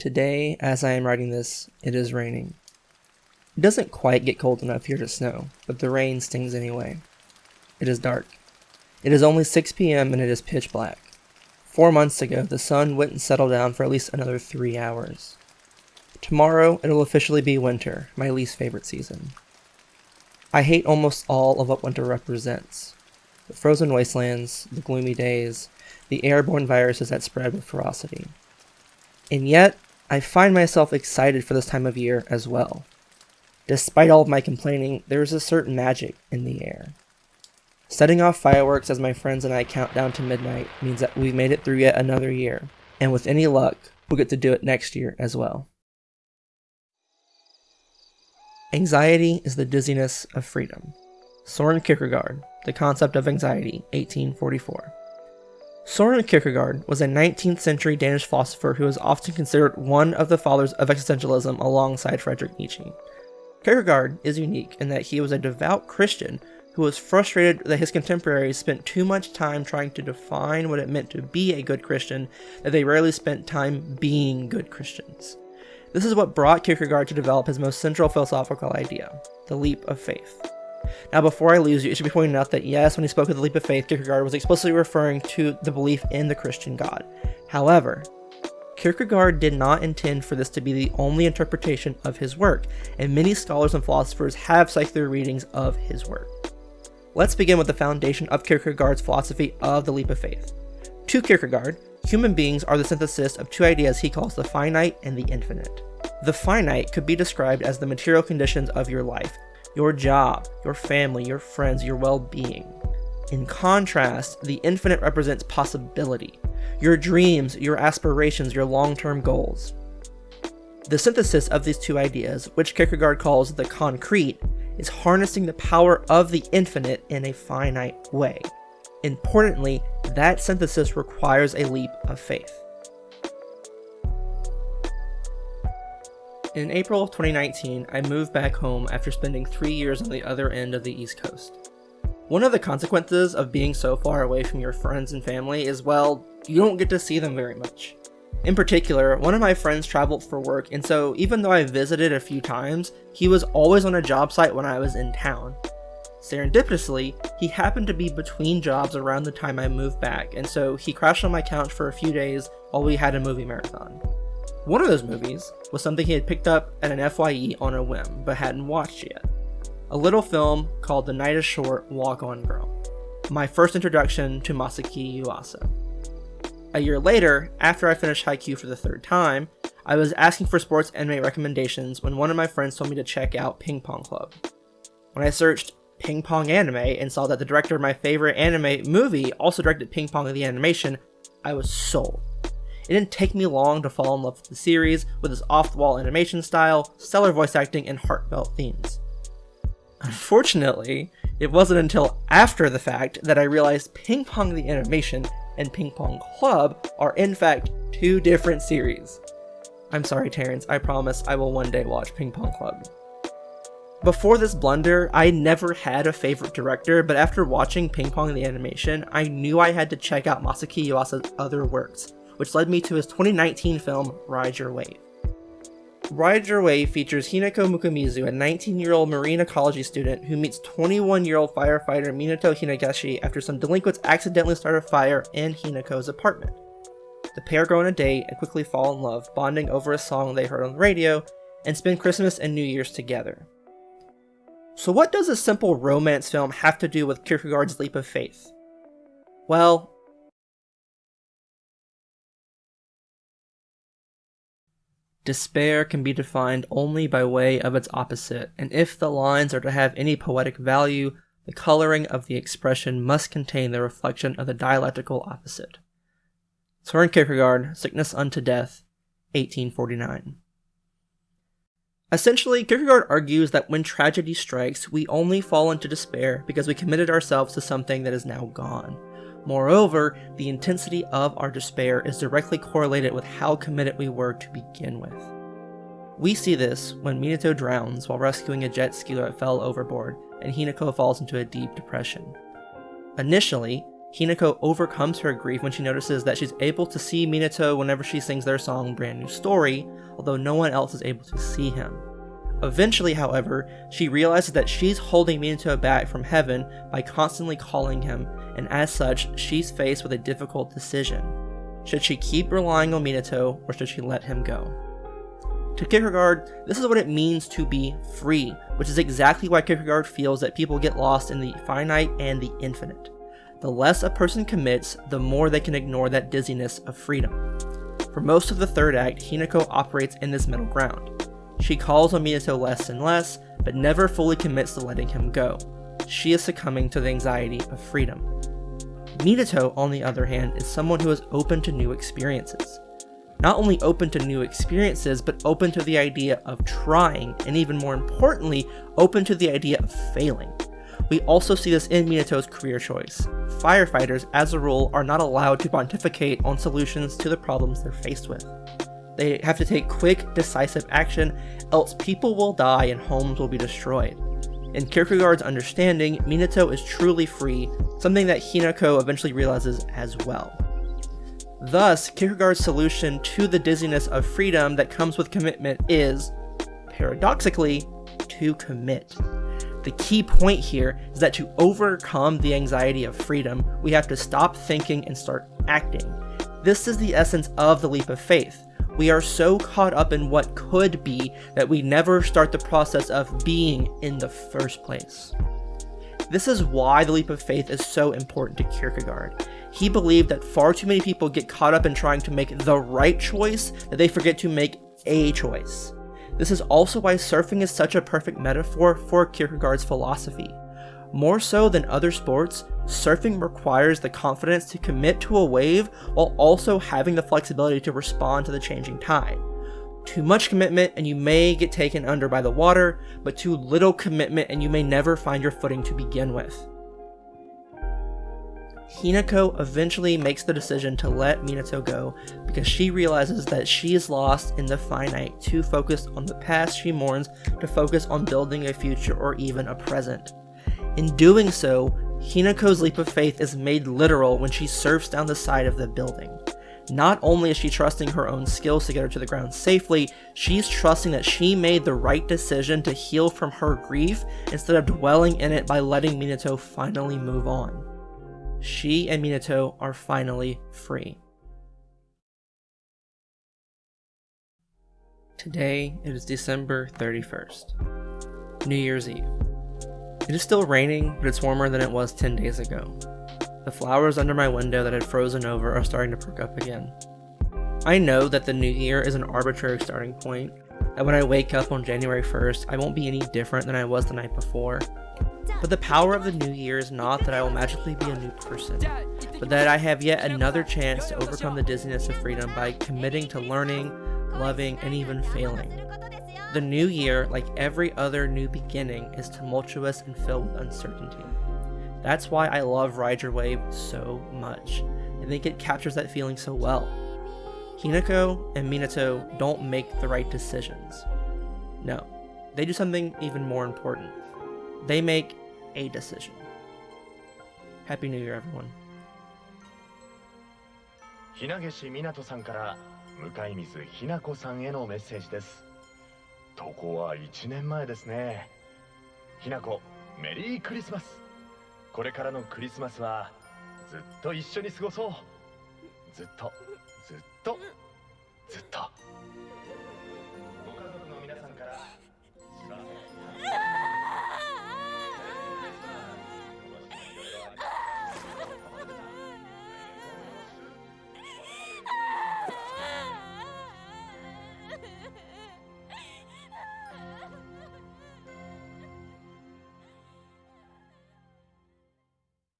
Today, as I am writing this, it is raining. It doesn't quite get cold enough here to snow, but the rain stings anyway. It is dark. It is only 6 p.m. and it is pitch black. Four months ago, the sun wouldn't settle down for at least another three hours. Tomorrow, it'll officially be winter, my least favorite season. I hate almost all of what winter represents. The frozen wastelands, the gloomy days, the airborne viruses that spread with ferocity. And yet, I find myself excited for this time of year as well. Despite all of my complaining, there is a certain magic in the air. Setting off fireworks as my friends and I count down to midnight means that we've made it through yet another year, and with any luck, we'll get to do it next year as well. Anxiety is the dizziness of freedom. Soren Kierkegaard, The Concept of Anxiety, 1844. Soren Kierkegaard was a 19th century Danish philosopher who is often considered one of the fathers of existentialism alongside Friedrich Nietzsche. Kierkegaard is unique in that he was a devout Christian who was frustrated that his contemporaries spent too much time trying to define what it meant to be a good Christian that they rarely spent time being good Christians. This is what brought Kierkegaard to develop his most central philosophical idea, the leap of faith. Now, before I lose you, it should be pointed out that yes, when he spoke of the leap of faith, Kierkegaard was explicitly referring to the belief in the Christian God. However, Kierkegaard did not intend for this to be the only interpretation of his work, and many scholars and philosophers have their readings of his work. Let's begin with the foundation of Kierkegaard's philosophy of the leap of faith. To Kierkegaard, human beings are the synthesis of two ideas he calls the finite and the infinite. The finite could be described as the material conditions of your life, your job, your family, your friends, your well-being. In contrast, the infinite represents possibility, your dreams, your aspirations, your long-term goals. The synthesis of these two ideas, which Kierkegaard calls the concrete, is harnessing the power of the infinite in a finite way. Importantly, that synthesis requires a leap of faith. In April of 2019, I moved back home after spending three years on the other end of the East Coast. One of the consequences of being so far away from your friends and family is, well, you don't get to see them very much. In particular, one of my friends traveled for work, and so even though I visited a few times, he was always on a job site when I was in town. Serendipitously, he happened to be between jobs around the time I moved back, and so he crashed on my couch for a few days while we had a movie marathon. One of those movies was something he had picked up at an FYE on a whim, but hadn't watched yet. A little film called The Night is Short, Walk On Girl. My first introduction to Masaaki Yuasa. A year later, after I finished Haikyuu for the third time, I was asking for sports anime recommendations when one of my friends told me to check out Ping Pong Club. When I searched Ping Pong Anime and saw that the director of my favorite anime movie also directed Ping Pong of the animation, I was sold. It didn't take me long to fall in love with the series, with its off-the-wall animation style, stellar voice acting, and heartfelt themes. Unfortunately, it wasn't until after the fact that I realized Ping Pong the animation and Ping Pong Club are in fact two different series. I'm sorry, Terrence, I promise I will one day watch Ping Pong Club. Before this blunder, I never had a favorite director, but after watching Ping Pong the animation, I knew I had to check out Masaaki Yuasa's other works, which led me to his 2019 film Ride Your Wave. Ride Your Wave features Hinako Mukaimizu, a 19-year-old marine ecology student who meets 21-year-old firefighter Minato Hinageshi after some delinquents accidentally start a fire in Hinako's apartment. The pair go on a date and quickly fall in love, bonding over a song they heard on the radio, and spend Christmas and New Year's together. So what does a simple romance film have to do with Kierkegaard's leap of faith? Well, Despair can be defined only by way of its opposite, and if the lines are to have any poetic value, the coloring of the expression must contain the reflection of the dialectical opposite. Soren Kierkegaard, Sickness Unto Death, 1849. Essentially, Kierkegaard argues that when tragedy strikes, we only fall into despair because we committed ourselves to something that is now gone. Moreover, the intensity of our despair is directly correlated with how committed we were to begin with. We see this when Minato drowns while rescuing a jet ski that fell overboard, and Hinako falls into a deep depression. Initially, Hinako overcomes her grief when she notices that she's able to see Minato whenever she sings their song Brand New Story, although no one else is able to see him. Eventually, however, she realizes that she's holding Minato back from heaven by constantly calling him, and as such, she's faced with a difficult decision. Should she keep relying on Minato, or should she let him go? To Kierkegaard, this is what it means to be free, which is exactly why Kierkegaard feels that people get lost in the finite and the infinite. The less a person commits, the more they can ignore that dizziness of freedom. For most of the third act, Hinako operates in this middle ground. She calls on Minato less and less, but never fully commits to letting him go. She is succumbing to the anxiety of freedom. Minato, on the other hand, is someone who is open to new experiences. Not only open to new experiences, but open to the idea of trying, and even more importantly, open to the idea of failing. We also see this in Minato's career choice. Firefighters, as a rule, are not allowed to pontificate on solutions to the problems they're faced with. They have to take quick, decisive action, else people will die and homes will be destroyed. In Kierkegaard's understanding, Minato is truly free, something that Hinako eventually realizes as well. Thus, Kierkegaard's solution to the dizziness of freedom that comes with commitment is, paradoxically, to commit. The key point here is that to overcome the anxiety of freedom, we have to stop thinking and start acting. This is the essence of the leap of faith. We are so caught up in what could be that we never start the process of being in the first place. This is why the leap of faith is so important to Kierkegaard. He believed that far too many people get caught up in trying to make the right choice that they forget to make a choice. This is also why surfing is such a perfect metaphor for Kierkegaard's philosophy. More so than other sports, surfing requires the confidence to commit to a wave while also having the flexibility to respond to the changing tide. Too much commitment and you may get taken under by the water, but too little commitment and you may never find your footing to begin with. Hinako eventually makes the decision to let Minato go because she realizes that she is lost in the finite, too focused on the past she mourns to focus on building a future or even a present. In doing so, Hinako's leap of faith is made literal when she surfs down the side of the building. Not only is she trusting her own skills to get her to the ground safely, she's trusting that she made the right decision to heal from her grief instead of dwelling in it by letting Minato finally move on. She and Minato are finally free. Today, it is December 31st, New Year's Eve. It is still raining, but it's warmer than it was 10 days ago. The flowers under my window that had frozen over are starting to perk up again. I know that the new year is an arbitrary starting point, that when I wake up on January 1st, I won't be any different than I was the night before. But the power of the new year is not that I will magically be a new person, but that I have yet another chance to overcome the dizziness of freedom by committing to learning, loving, and even failing. The new year, like every other new beginning, is tumultuous and filled with uncertainty. That's why I love Ride Your Wave so much. I think it captures that feeling so well. Hinako and Minato don't make the right decisions. No, they do something even more important. They make a decision. Happy New Year, everyone. ひなげしみなとさんから向井水ひなこさんへのメッセージです投稿は1年前ですね。ひなこメリークリスマス。これからのクリスマスはずっと一緒に過ごそう。ずっとずっとずっと。